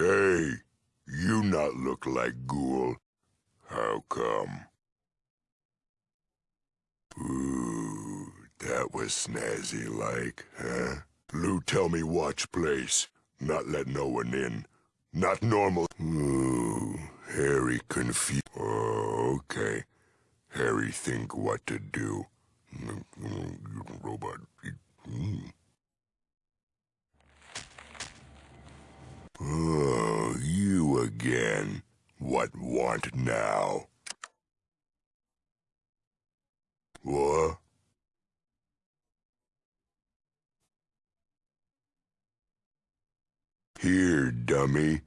Hey, you not look like Ghoul. How come? Ooh, that was snazzy like, huh? Lou tell me watch place, not let no one in. Not normal. Ooh, Harry confused. Oh, okay. Harry think what to do. Mm, mm, robot. Mm. Oh, you What want now? What? Here, dummy.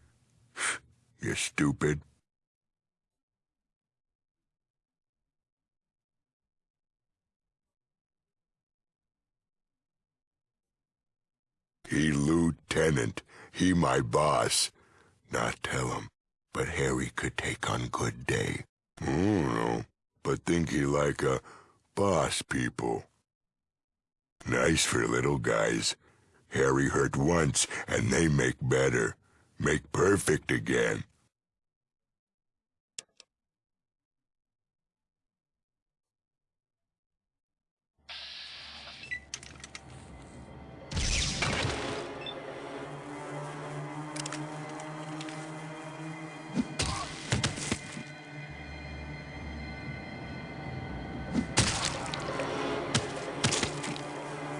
You stupid. He lieutenant. He my boss. Not tell Harry could take on good day. I don't know, but think he like a boss people. Nice for little guys. Harry hurt once, and they make better. Make perfect again.